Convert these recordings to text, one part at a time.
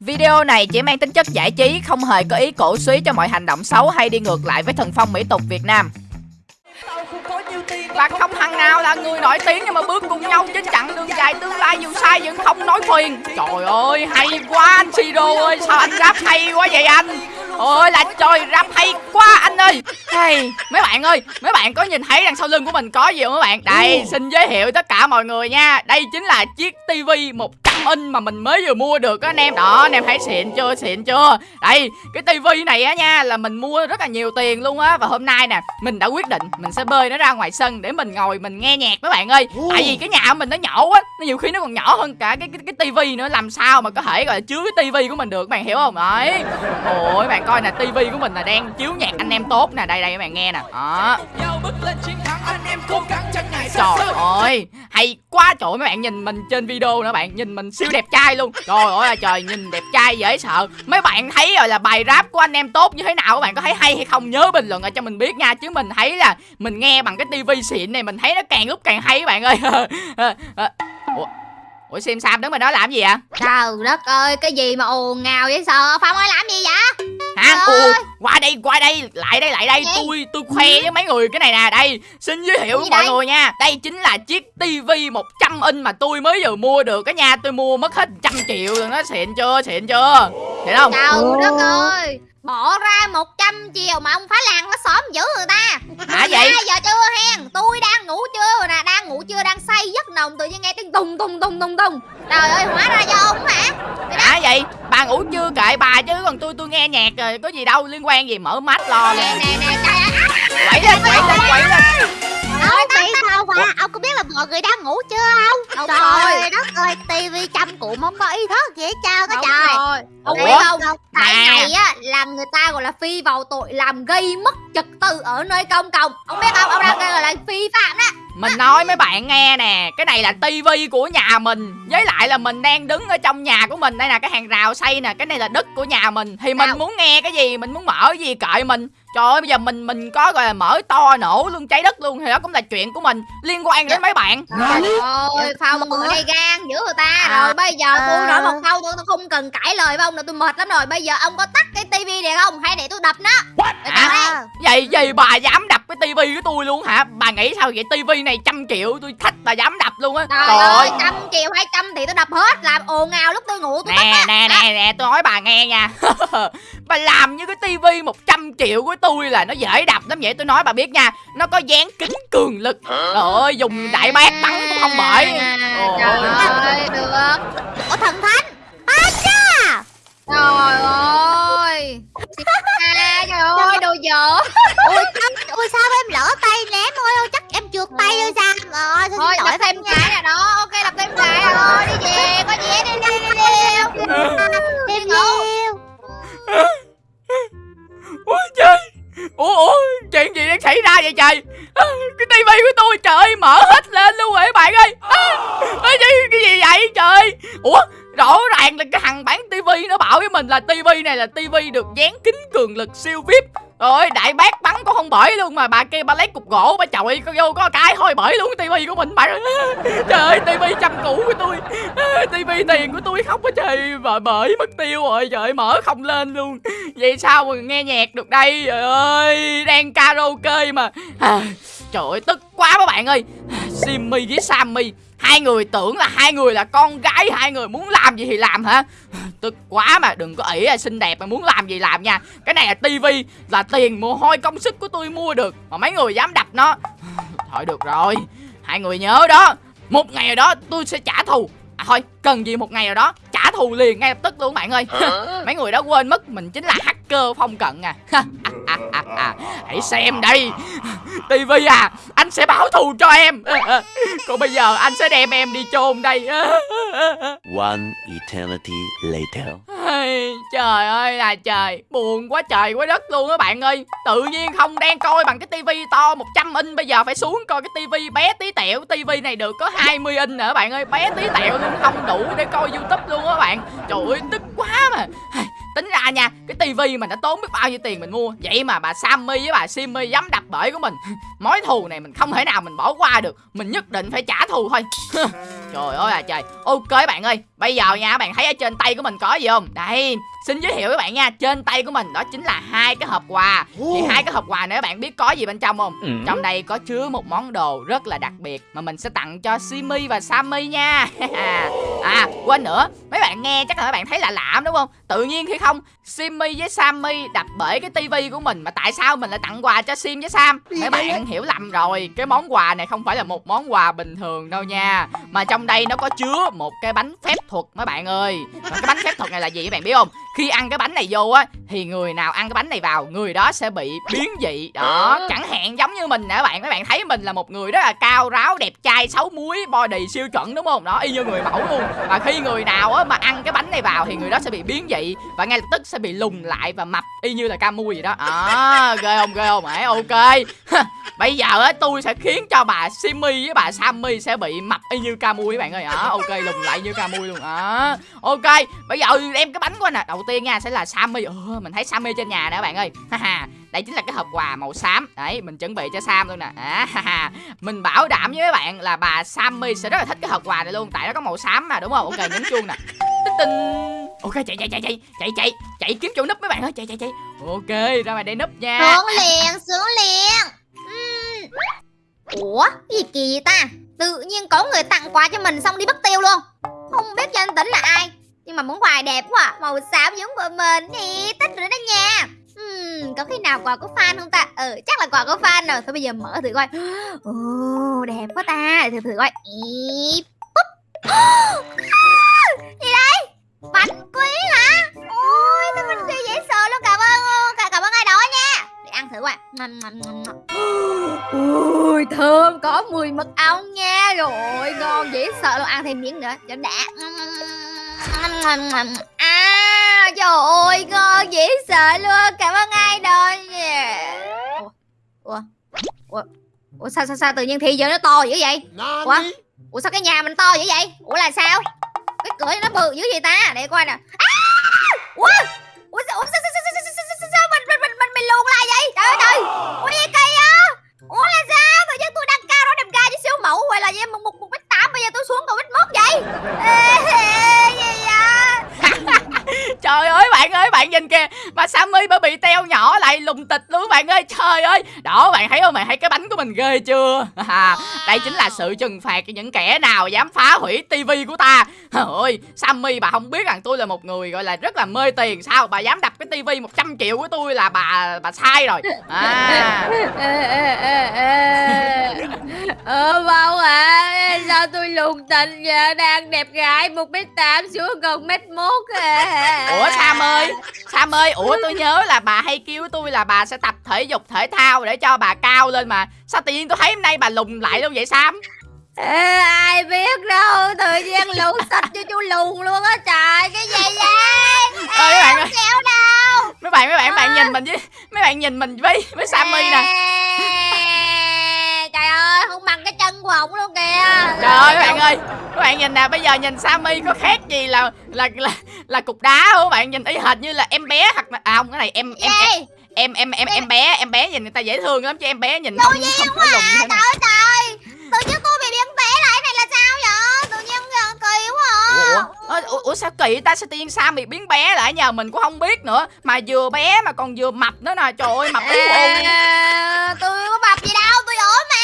Video này chỉ mang tính chất giải trí, không hề có ý cổ suý cho mọi hành động xấu hay đi ngược lại với thần phong mỹ tục Việt Nam. Và không thằng nào là người nổi tiếng nhưng mà bước cùng nhau trên chặng đường dài tương lai dù sai vẫn không nói khuyên Trời ơi hay quá anh Siro ơi sao anh rap hay quá vậy anh? Ôi là trời rap hay quá anh ơi. Hey, Mấy bạn ơi Mấy bạn có nhìn thấy đằng sau lưng của mình có gì không mấy bạn? Đây xin giới thiệu tất cả mọi người nha. Đây chính là chiếc tivi 100 inch mà mình mới vừa mua được á anh em. Đó anh em thấy xịn chưa? Xịn chưa? Đây cái tivi này á nha là mình mua rất là nhiều tiền luôn á. Và hôm nay nè mình đã quyết định mình sẽ bơi nó ra ngoài sân để mình ngồi mình nghe nhạc mấy bạn ơi. Tại vì cái nhà của mình nó nhỏ quá Nó nhiều khi nó còn nhỏ hơn cả cái cái, cái tivi nữa. Làm sao mà có thể gọi là chứa cái tivi của mình được bạn hiểu không? Đấy. Ôi bạn coi nè tivi của mình là đang chiếu nhạc anh em tốt nè. Đây đây các bạn nghe nè. Đó. Trời ơi Hay quá trời. Mấy bạn nhìn mình trên video nữa bạn. Nhìn mình siêu đẹp trai luôn. Trời ơi là trời nhìn đẹp trai dễ sợ. Mấy bạn thấy rồi là bài rap của anh em tốt như thế nào? Các bạn có thấy hay hay không? Nhớ bình luận ở cho mình biết nha. Chứ mình thấy là mình nghe bằng cái tivi xịn này Mình thấy nó càng lúc càng hay các bạn ơi. Ủa Ủa xem Sam đứng mà đó làm gì vậy? Trời đất ơi, cái gì mà ồn ngào vậy sợ Phong ơi làm gì vậy? Hả. Ủa, qua đây qua đây lại đây lại đây. Gì? tôi tôi khoe với mấy người cái này nè. Đây xin giới thiệu với Gì mọi đây? người nha. Đây chính là chiếc tivi 100 inch mà tôi mới vừa mua được cái nha. Tôi mua mất hết trăm triệu rồi nó xịn chưa xịn chưa? Xịn không? Trời đất ơi. Bỏ ra 100 triệu mà ông phá làng nó xóm dữ người ta. Hả vậy? 2 giờ trưa hen? Tôi đang ngủ trưa nè. Đang ngủ trưa đang say giấc nồng Tự nhiên nghe tiếng tùng tùng tùng tùng tùng. Trời ơi hóa ra do ông hả vậy? Bà ngủ chưa kệ bà chứ còn tôi tôi nghe nhạc rồi có gì đâu liên quan gì mở mắt lo Nè. Nè nè quẩy lên quẩy lên quẩy lên Ông biết sao mà ông có biết là mọi người đang ngủ chưa không? Đúng Trời đất ơi, tivi trăm cụm không có ý thức trơn á Đúng trời. rồi. Ông biết không? Tại này á là người ta gọi là phi vào tội làm gây mất trật tự ở nơi công cộng. Ông biết không? Ông đang gọi là phi phạm đó Mình nói mấy bạn nghe nè Cái này là tivi của nhà mình Với lại là mình đang đứng ở trong nhà của mình. Đây là cái hàng rào xây nè Cái này là đất của nhà mình. Thì mình Nào. muốn nghe cái gì Mình muốn mở cái gì kệ mình Trời ơi bây giờ mình mình có gọi là mở to nổ luôn cháy đất luôn Thì đó cũng là chuyện của mình. Liên quan đến mấy bạn. Trời ơi Phong ở đây gan giữ người ta À. Rồi. Bây giờ tôi nói một câu tôi, tôi không cần cãi lời với ông nữa Tôi mệt lắm rồi. Bây giờ ông có tắt cái tivi này không? Hay để tôi đập nó. Vậy gì bà dám đập cái tivi của tôi luôn hả? Bà nghĩ sao vậy? Tivi này trăm triệu Tôi thách bà dám đập luôn á. Trời ơi trăm triệu hai trăm thì tôi đập hết. Làm ồn ào lúc tôi ngủ tôi tắt Nè nè nè nè tôi nói bà nghe nha. Bà làm như cái tivi 100 triệu của tôi là nó dễ đập lắm vậy Tôi nói bà biết nha Nó có dán kính cường lực Trời ơi dùng đại bác bắn cũng không bởi Ồ. Trời ơi được Ủa thần thánh, à cha. Trời ơi à, Trời ơi đồ dở Ui, sao, ui sao em lỡ tay ném ôi, ôi chắc em trượt tay ơi sao? Ờ, xin Thôi lỗi thêm cái nè đó Ok đập thêm cái rồi đi về Có gì đi đi đi đi Thêm ngủ. nhiều. Ôi vậy trời? À, cái tivi của tôi trời ơi mở hết lên luôn rồi các bạn ơi. À, cái, cái gì vậy trời? Ủa rõ ràng là cái thằng bán tivi nó bảo với mình là tivi này là tivi được dán kính cường lực siêu vip rồi đại bác bắn cũng không bởi luôn mà bà kia bà lấy cục gỗ bà chọi có vô có cái thôi bởi luôn cái tivi của mình bà. Trời ơi tivi trăm cũ của tôi. Tivi tiền của tôi khóc quá trời và bởi mất tiêu rồi trời ơi, mở không lên luôn. Vậy sao mà nghe nhạc được đây? Trời ơi đang karaoke mà. À, trời ơi tức quá các bạn ơi. Simmy với Sammy hai người tưởng là hai người là con gái hai người muốn làm gì thì làm hả? Tức quá mà, đừng có ỷ là xinh đẹp mà muốn làm gì làm nha. Cái này là tivi là tiền mồ hôi công sức của tôi mua được. Mà mấy người dám đập nó. Thôi được rồi, hai người nhớ đó. Một ngày nào đó tôi sẽ trả thù. À thôi, cần gì một ngày nào đó? Trả thù liền ngay lập tức luôn bạn ơi. Mấy người đó quên mất mình chính là hacker phong cận à. Hãy xem đây. Tivi à anh sẽ báo thù cho em. Còn bây giờ anh sẽ đem em đi chôn đây. One eternity later. Trời ơi là trời. Buồn quá trời quá đất luôn á bạn ơi. Tự nhiên không đang coi bằng cái tivi to 100 inch, Bây giờ phải xuống coi cái tivi bé tí tẹo. Tivi này được có 20 inch nữa bạn ơi. Bé tí tẹo luôn, không đủ để coi youtube luôn á bạn. Trời ơi, tức quá mà. Tính ra nha, Cái tivi mình đã tốn biết bao nhiêu tiền mình mua. Vậy mà bà Sammy với bà Simmy dám đập bể của mình. Mối thù này mình không thể nào mình bỏ qua được. Mình nhất định phải trả thù thôi. Trời ơi là trời. Ok bạn ơi Bây giờ nha bạn thấy ở trên tay của mình có gì không? Đây Xin giới thiệu với bạn nha Trên tay của mình đó chính là hai cái hộp quà. Thì hai cái hộp quà này các bạn biết có gì bên trong không? Ừ. Trong đây có chứa một món đồ rất là đặc biệt Mà mình sẽ tặng cho Simi và Sammy nha. À quên nữa Mấy bạn nghe chắc là mấy bạn thấy lạ lạ đúng không? Tự nhiên khi không Simmy với Sammy đập bể cái tivi của mình Mà tại sao mình lại tặng quà cho Sim với Sam? Mấy bạn hiểu lầm rồi. Cái món quà này không phải là một món quà bình thường đâu nha. Mà trong đây nó có chứa một cái bánh phép thuật mấy bạn ơi. Mà cái bánh phép thuật này là gì các bạn biết không Khi ăn cái bánh này vô á Thì người nào ăn cái bánh này vào Người đó sẽ bị biến dị. Đó chẳng hạn giống như mình nè các bạn Mấy bạn thấy mình là một người rất là cao ráo đẹp trai xấu muối body siêu chuẩn đúng không? Đó y như người mẫu luôn. Và khi người nào á mà ăn cái bánh này vào Thì người đó sẽ bị biến dị Và ngay lập tức sẽ bị lùn lại và mập y như là ca mui vậy đó. À, ghê không ghê không? Ấy ok. Bây giờ á tôi sẽ khiến cho bà Simmy với bà Sammy sẽ bị mập y như ca mui các bạn ơi. À, ok lùn lại như ca mui luôn. À, ok bây giờ đem cái bánh của nè. Đầu tiên nha sẽ là Sammy. Ừ, mình thấy Sammy trên nhà nè các bạn ơi. Haha, đây chính là cái hộp quà màu xám. Đấy mình chuẩn bị cho Sam luôn nè. À, haha. mình bảo đảm với các bạn là bà Sammy sẽ rất là thích cái hộp quà này luôn tại nó có màu xám mà đúng không? Ok nhấn chuông nè. Tinh tinh. Ok chạy chạy chạy chạy chạy chạy chạy kiếm chỗ núp mấy bạn ơi chạy chạy chạy. Ok ra ngoài đây núp nha. Xuống liền, xuống liền. Ủa, gì kỳ vậy ta? Tự nhiên có người tặng quà cho mình xong đi mất tiêu luôn. Không biết danh tính là ai. Nhưng mà món quà đẹp quá à. Màu xám giống của mình thì thích rồi đó nha. Ừm, có khi nào quà có fan không ta? Ừ chắc là quà có fan rồi. Thôi bây giờ mở thử coi. Ồ đẹp quá ta. Thử thử coi. Ý, búp. À, Gì đây? Bánh quý hả? Ôi sao bánh quý dễ sợ luôn Cảm ơn Cảm, cảm ơn ai đó nha. Để ăn thử coi. Ôi, thơm có mùi mật ong nha. Rồi ngon dễ sợ. Luôn Ăn thêm miếng nữa. Cho đã. À, trời ơi, ngon dễ sợ luôn. Cảm ơn ai đời Ủa, Ủa, Ủa, Ủa sao, sao sao tự nhiên thế giới nó to dữ vậy? Ủa, Ủa sao cái nhà mình to dữ vậy? Ủa là sao? Cái cửa nó bự dữ vậy ta? Để coi nè. À! Ủa, Ủa sao, sao, sao, sao, sao, sao, sao, sao mình, mình, mình, mình, mình luồn lại vậy? Trời ơi trời. Ủa gì kỳ á Ủa là sao? Tự nhiên tôi đang cao đó đẹp trai với siêu mẫu Vậy là em một, một, một mét tám Bây giờ tôi xuống còn mét mốt vậy? Ê, ê, ê, trời ơi bạn ơi bạn nhìn kìa. Bà Sammy bà bị teo nhỏ lại lùng tịch luôn bạn ơi. Trời ơi. Đó bạn thấy không? Bạn thấy cái bánh của mình ghê chưa? À, đây chính là sự trừng phạt cho những kẻ nào dám phá hủy tivi của ta. Trời ơi Sammy bà không biết rằng tôi là một người gọi là rất là mê tiền. Sao bà dám đập cái tivi 100 triệu của tôi là bà bà sai rồi? À. Ê, ê. Ờ bao à Sao tôi lùn tình giờ Đang đẹp gái một mét tám xuống còn mét mốt à. Ủa Sam ơi Sam ơi ủa tôi nhớ là bà hay kêu tôi là bà sẽ tập thể dục thể thao để cho bà cao lên mà. Sao tự nhiên tôi thấy hôm nay bà lùn lại luôn vậy Sam? Ê, ai biết đâu tự nhiên lùn sạch cho chú lùn luôn á trời cái gì vậy? Ơi mấy bạn ơi. kéo đâu. Mấy bạn mấy bạn bạn nhìn mình với mấy bạn nhìn mình với với Sammy nè trời ơi không bằng cái chân của ổng luôn kìa. Trời ơi mấy bạn ơi các bạn nhìn nè bây giờ nhìn Sammy có khác gì là là là là cục đá không? Các bạn nhìn y hệt như là em bé hoặc là à không cái này em em em em em em em bé em bé nhìn người ta dễ thương lắm chứ em bé nhìn không không có lùn như thế này trời ơi tự nhiên tôi bị biến té lại này là sao vậy? Tự nhiên ờ, kỳ quá à. ủa, ủa, sao kỳ ta? Sao tự nhiên Sam bị biến bé lại nhờ mình cũng không biết nữa. Mà vừa bé mà còn vừa mập nữa nè trời ơi mập À, tôi có mập gì đâu tôi ốm mà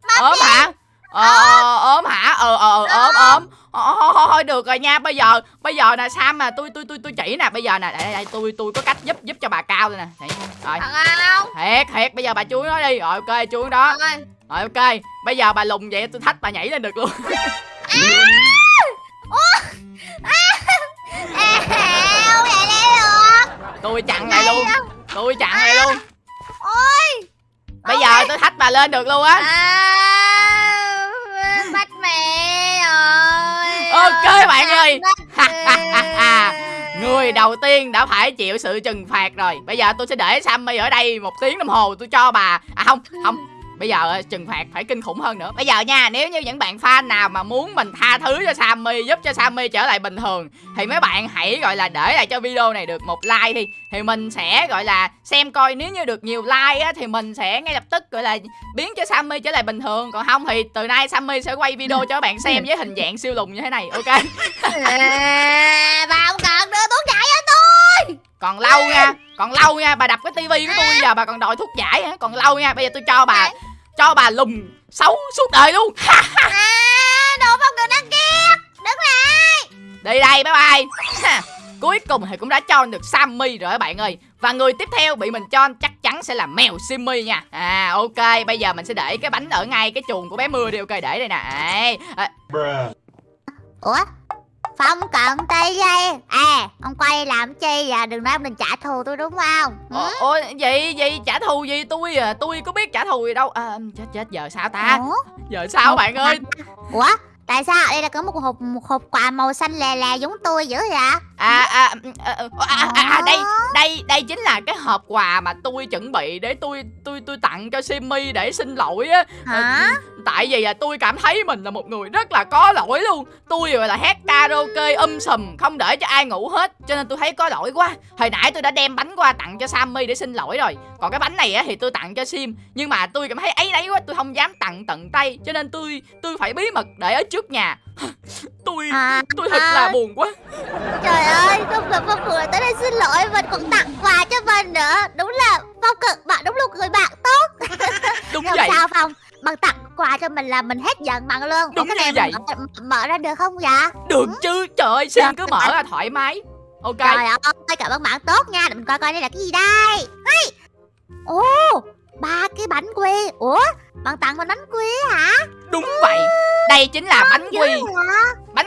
mập ốm hả ờ ờ, ốm hả ờ ờ ờ, ốm ốm Ờ, thôi, được rồi nha bây giờ bây giờ nè sam mà tôi tôi tôi tôi chỉ nè bây giờ nè đây, đây, đây tôi tôi có cách giúp giúp cho bà cao đây nè rồi thật không thiệt thiệt bây giờ bà chú nói đi rồi ok chú đó Rồi. ok bây giờ bà lùng vậy tôi thách bà nhảy lên được luôn À, tôi chặn lại luôn tôi chặn lại luôn lên được luôn á. À, bắt mẹ rồi. Ok, bạn ơi. Người đầu tiên đã phải chịu sự trừng phạt rồi. Bây giờ tôi sẽ để Sammy ở đây một tiếng đồng hồ Tôi cho bà. À không, không bây giờ ờ, trừng phạt phải kinh khủng hơn nữa. Bây giờ nha nếu như những bạn fan nào mà muốn mình tha thứ cho Sammy giúp cho Sammy trở lại bình thường thì mấy bạn hãy gọi là để lại cho video này được một like đi. Thì mình sẽ gọi là xem coi nếu như được nhiều like á thì mình sẽ ngay lập tức gọi là biến cho Sammy trở lại bình thường. Còn không thì từ nay Sammy sẽ quay video cho các bạn xem với hình dạng siêu lùn như thế này ok? À, bà không cần đưa thuốc giải cho tôi. Còn lâu nha còn lâu nha bà đập cái tivi của tôi giờ bà còn đòi thuốc giải hả? Còn lâu nha bây giờ tôi cho bà cho bà lùn xấu suốt đời luôn. À, đồ phong cần đăng ghét. Đứng lại. Đi đây bye bye. Cuối cùng thì cũng đã cho được Sammy rồi các bạn ơi. Và người tiếp theo bị mình cho chắc chắn sẽ là mèo Simmy nha. À ok bây giờ mình sẽ để cái bánh ở ngay cái chuồng của bé mưa đi. Ok để đây nè. À, Ủa Phong cận tay dây À ông quay làm chi vậy Đừng nói ông định trả thù tôi đúng không? Ồ, ồ, gì gì trả thù gì tôi à? Tôi có biết trả thù gì đâu. À, chết chết giờ sao ta? Ủa? giờ sao bạn ơi? Ủa? Tại sao đây là có một hộp một hộp quà màu xanh lè lè giống tôi dữ vậy à à, à, à, à, à, à đây đây đây chính là cái hộp quà mà tôi chuẩn bị để tôi tôi tôi tặng cho Simmy để xin lỗi á. Hả? tại vì là tôi cảm thấy mình là một người rất là có lỗi luôn. Tôi gọi là hát karaoke um sùm không để cho ai ngủ hết cho nên tôi thấy có lỗi quá. Hồi nãy tôi đã đem bánh qua tặng cho Sammy để xin lỗi rồi. Còn cái bánh này á thì tôi tặng cho Sim nhưng mà tôi cảm thấy ấy đấy quá tôi không dám tặng tận tay cho nên tôi tôi phải bí mật để ở trước nhà. Tôi à, tôi thật là buồn quá. Trời ơi Không ngờ Phong cười tới đây xin lỗi Mình còn tặng quà cho mình nữa. Đúng là Phong cực bạn đúng là người bạn tốt. Đúng Không vậy. sao Phong? Bằng tặng quà cho mình là mình hết giận bằng luôn. Đúng Ủa, cái này vậy. mở, mở ra được không vậy? Được chứ trời ơi Sim cứ mở ra thoải mái. Ok. Trời ơi cảm ơn bạn tốt nha. Để mình coi coi đây là cái gì đây. Hey. Ồ ba cái bánh quy. Ủa bạn tặng mình bánh quy hả? Đúng vậy. Đây chính là bánh quy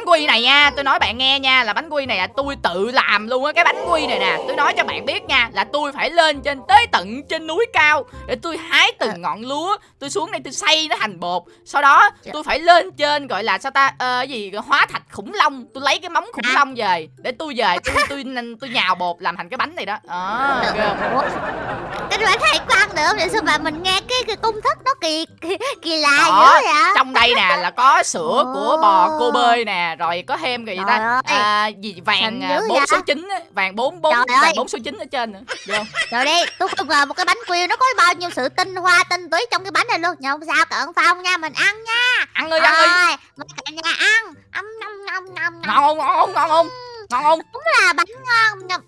quy này nha. Tôi nói bạn nghe nha là bánh quy này là tôi tự làm luôn á. Cái bánh quy này nè tôi nói cho bạn biết nha là tôi phải lên trên tới tận trên núi cao để tôi hái từng ngọn lúa. Tôi xuống đây tôi xay nó thành bột. Sau đó tôi phải lên trên gọi là sao ta ờ, cái gì hóa thạch khủng long. Tôi lấy cái móng khủng long về để tôi về tôi tôi tôi, tôi nhào bột làm thành cái bánh này đó. À, ghê không? Cái bánh nữa Vậy sao mà mình nghe cái, cái công thức nó kỳ kỳ, kỳ lạ Đó, dữ vậy trong đây nè là có sữa của bò cô bơi nè rồi có thêm cái gì Trời ta ơi. à, gì vàng à, bốn số chín vàng bốn bốn vàng bốn số chín ở trên nữa không? Rồi đi, tôi không ngờ một cái bánh quy nó có bao nhiêu sự tinh hoa tinh túy trong cái bánh này luôn. Không sao, cận phong nha, mình ăn nha. ăn ơi ăn ơi Rồi, mời cả nhà ăn. Nhâm nhâm. ngon không ngon không ngon không ngon không Đúng là bánh ngon.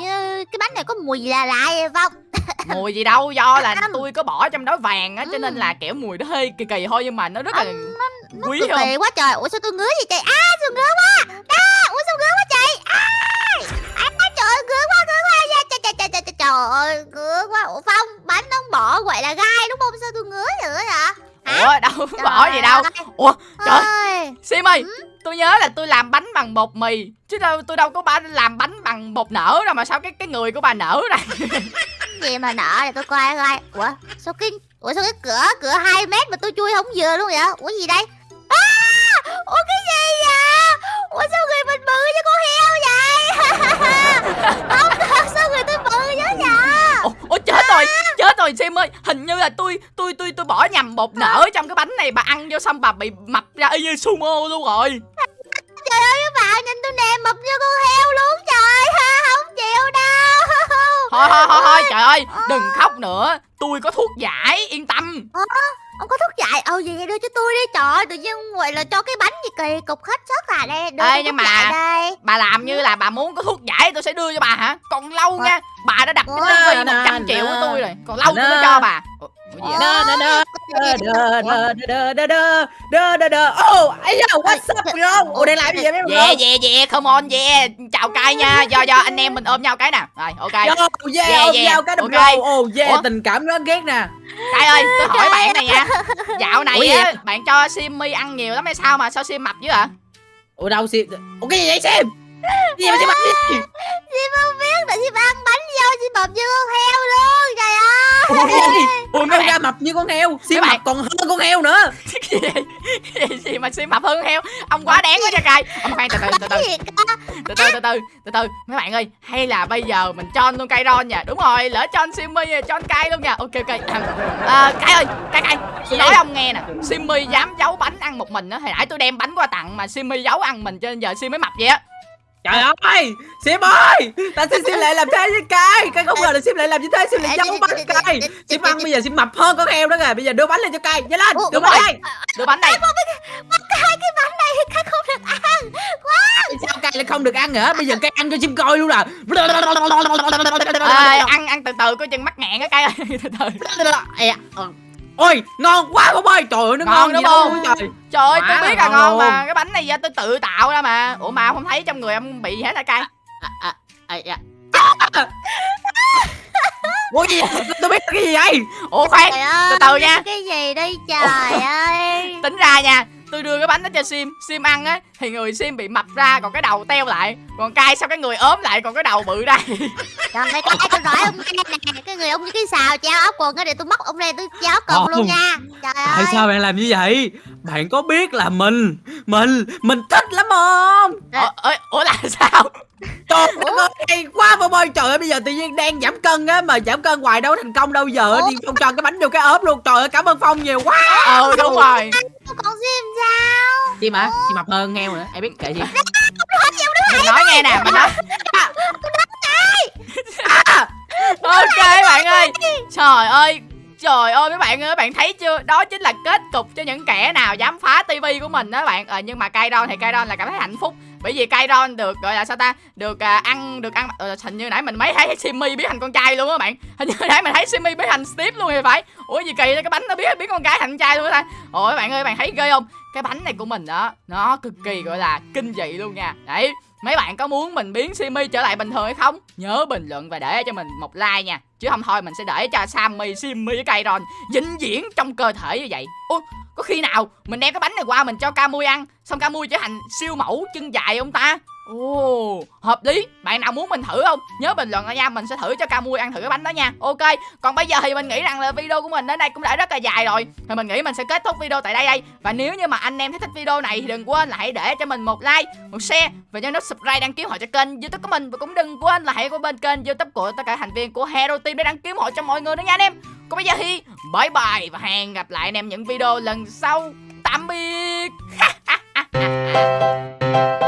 Như cái bánh này có mùi lạ lạ vậy Phong. mùi gì đâu do là tôi có bỏ trong đó vàng á cho nên Ừ. là kiểu mùi nó hơi kỳ kỳ thôi nhưng mà nó rất là Nó quý không quá trời. Ủa sao tôi ngứa vậy trời? À, sao ngứa quá. À, ủa sao ngứa quá trời? À, à trời ơi, ngứa quá, ngứa quá. Dạ, Trời, trời, trời, trời, trời, ơi, ngứa quá. Ủa Phong, bánh nó bỏ gọi là gai đúng không? Sao tôi ngứa nữa vậy? Ủa đâu bỏ gì đâu. ơi. ủa trời Ơi. sim ơi tôi nhớ là tôi làm bánh bằng bột mì chứ đâu tôi đâu có ba làm bánh bằng bột nở đâu mà sao cái cái người của bà nở ra. Gì mà nợ để tôi coi coi. Ủa sao cái ủa sao cái cửa cửa 2 mét mà tôi chui không vừa luôn vậy? Ủa gì đây à, ủa cái gì vậy ủa sao người mình bự như con heo vậy không sao người tôi bự như vậy ủa, ủa chết rồi chết rồi sim ơi hình như là tôi tôi tôi tôi bỏ nhầm bột nở trong cái bánh này bà ăn vô xong bà bị mập ra y như sumo luôn rồi. Trời ơi các bạn nhìn tôi nè mập như con heo luôn trời ha không chịu đâu. Thôi thôi thôi thôi trời ơi đừng khóc nữa tôi có thuốc giải yên tâm ông có thuốc dại ờ gì đưa cho tôi đi. Trời ơi, tự nhiên gọi là cho cái bánh gì kỳ cục hết sức à đây. Đưa Ê, nhưng mà- đây. bà làm như là bà muốn có thuốc giải tôi sẽ đưa cho bà hả? Còn lâu nha bà đã đặt cái tivi Nè, một trăm triệu của tôi rồi. Còn lâu tôi mới cho bà Oh, what's up bro? Ủa đây làm gì vậy mấy bro? Yeah, yeah, yeah, come on, yeah. Chào cay nha. Do do anh em mình ôm nhau cái nè. Rồi, ok. Yo, yeah, yeah, ôm nhau cái nè bro. Oh yeah, tình cảm nó ghét nè. Cay ơi, tôi hỏi bạn này nha. À. Dạo này á, bạn cho Simmy ăn nhiều lắm hay sao mà sao Sim mập dữ ạ? Ủa đâu Sim? Ủa cái gì vậy Sim? Gì mà Sim mập? mập như con heo. Bạn- mập còn hơn con heo nữa. cái gì? Cái gì, gì mà sim mập hơn heo? Ông quá đáng quá nha cay ông khoan từ từ từ từ. Từ từ từ từ từ từ. Mấy bạn ơi hay là bây giờ mình cho luôn cây ron nha. Đúng rồi lỡ cho simmy cho cay luôn nha. Ok ok. À, cay ơi cay cay tôi nói ông nghe nè. Simmy dám giấu bánh ăn một mình á hồi nãy tôi đem bánh qua tặng mà simmy giấu ăn mình cho nên giờ sim mới mập vậy á Trời ơi Sim ơi Tại sao Sim lại làm thế với Cai Cai không ngờ là Sim lại làm như thế Sim lại giấu bánh Cai Sim ăn bây giờ Sim mập hơn con heo đó kìa. Bây giờ đưa bánh lên cho Cai Nhanh lên Đưa bánh lên. đưa bánh đây. Hai cái bánh này thì Cai không được ăn. Sao Cai lại không được ăn hả Bây giờ Cai ăn cho Sim coi luôn nè à, ăn ăn từ từ có chân mắc nghẹn á cay ơi từ. Từ Ôi ngon quá bông ơi. Trời ơi nó Ngon ngon đúng không? trời. Trời ơi tôi biết là ngon mà. Cái bánh này do tôi tự tạo ra mà. Ủa mà không thấy trong người ông bị gì hết hả cay Ủa gì vậy? Tôi biết cái gì vậy? Ủa khoan từ từ nha. Cái gì đây trời ơi. tính ra nha tôi đưa cái bánh đó cho sim. Sim ăn á thì người sim bị mập ra còn cái đầu teo lại. Còn cay sao cái người ốm lại còn cái đầu bự ra Trời ơi, cái tôi nói ông nè, cái người ông như cái xào treo áo quần á để tôi móc ông ra tôi treo áo quần luôn Không. nha. Trời Tại ơi. sao bạn làm như vậy? Bạn có biết là mình Mình Mình thích lắm không? Ủa, ủa, ủa là sao? Trời ơi hay quá bông ơi Trời ơi bây giờ tự nhiên đang giảm cân á Mà giảm cân hoài đâu thành công đâu giờ? Đi Phong cho cái bánh vô cái ốp luôn. Trời ơi cảm ơn Phong nhiều quá. Ừ đúng rồi. Còn Sim sao? Chim hả Chim mập hơn heo nữa Ai biết kệ gì mình nói nghe nè mình nói ok bạn ơi trời ơi Trời ơi mấy bạn ơi, bạn thấy chưa? Đó chính là kết cục cho những kẻ nào dám phá tivi của mình đó bạn. Ờ, nhưng mà Kairon thì Kairon là cảm thấy hạnh phúc. Bởi vì Kairon được gọi là sao ta? Được à, ăn được ăn ờ, hình như nãy mình mới thấy Simmy biến thành con trai luôn á bạn. Hình như nãy mình thấy Simmy biến thành Steve luôn thì phải. Ủa gì kỳ cái bánh nó biến biến con gái thành trai luôn á ta. Ôi bạn ơi, bạn thấy ghê không? Cái bánh này của mình đó, nó cực kỳ gọi là kinh dị luôn nha. Đấy, Mấy bạn có muốn mình biến simi trở lại bình thường hay không? Nhớ bình luận và để cho mình một like nha Chứ không thôi mình sẽ để cho Sammy, simi với Kairon vĩnh viễn trong cơ thể như vậy Ủa, có khi nào mình đem cái bánh này qua mình cho Camui ăn Xong Camui trở thành siêu mẫu chân dài không ta? Ồ, hợp lý. Bạn nào muốn mình thử không? Nhớ bình luận nha Mình sẽ thử cho Camui ăn thử cái bánh đó nha. Ok, còn bây giờ thì mình nghĩ rằng là video của mình đến đây cũng đã rất là dài rồi. Thì mình nghĩ mình sẽ kết thúc video tại đây đây. Và nếu như mà anh em thấy thích video này thì đừng quên là hãy để cho mình một like, một share Và nhớ nút subscribe đăng ký họ cho kênh youtube của mình. Và cũng đừng quên là hãy qua bên kênh youtube của tất cả thành viên của Hero Team để đăng ký họ cho mọi người nữa nha anh em. Còn bây giờ thì bye bye và hẹn gặp lại anh em những video lần sau. Tạm biệt.